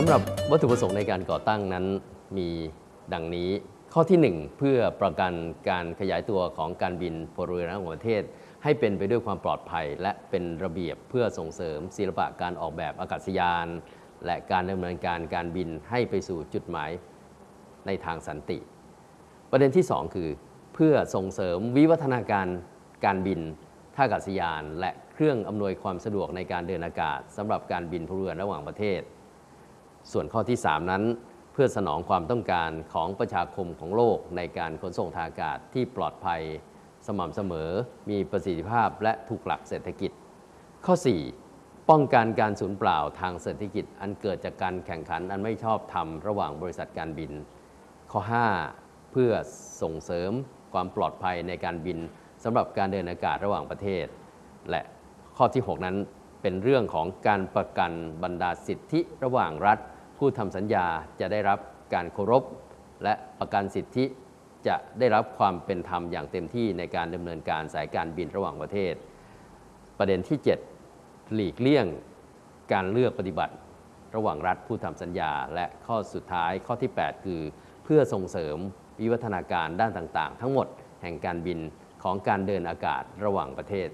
สำหรับวัตถุประสงค์ในการก่อตั้งนั้นมีดังนี้ ข้อที่ 1 เพื่อประกันการขยายตัวของการบินพลเรือนระหว่างประเทศ ให้เป็นไปด้วยความปลอดภัย และเป็นระเบียบเพื่อส่งเสริมศิลปะการออกแบบอากาศยาน และการดำเนินการการบินให้ไปสู่จุดหมายในทางสันติ ประเด็นที่ 2 คือ เพื่อส่งเสริมวิวัฒนาการการบินท่าอากาศยาน และเครื่องอำนวยความสะดวกในการเดินอากาศสำหรับการบินพลเรือนระหว่างประเทศ ส่วนข้อที่ 3 นั้น เพื่อสนองความต้องการของประชาคมของโลกในการขนส่งทางอากาศที่ปลอดภัย สม่ำเสมอ มีประสิทธิภาพและถูกหลักเศรษฐกิจ ข้อ 4 ป้องกันการสูญเปล่าทางเศรษฐกิจ อันเกิดจากการแข่งขันอันไม่ชอบธรรมระหว่างบริษัทการบิน ข้อ 5 เพื่อส่งเสริมความปลอดภัยในการบินสำหรับการเดินอากาศระหว่างประเทศ และข้อที่ 6 นั้นเป็นเรื่องของการประกันบรรดาสิทธิระหว่างรัฐ ผู้ทำสัญญาจะได้รับการเคารพ และประกันสิทธิจะได้รับความเป็นธรรมอย่างเต็มที่ในการดำเนินการสายการบินระหว่างประเทศ ประเด็นที่ 7 หลีกเลี่ยงการเลือกปฏิบัติ ระหว่างรัฐผู้ทำสัญญา และข้อสุดท้ายข้อที่ 8 คือ เพื่อส่งเสริมวิวัฒนาการด้านต่าง ๆ ทั้งหมดแห่งการบินของการเดินอากาศระหว่างประเทศ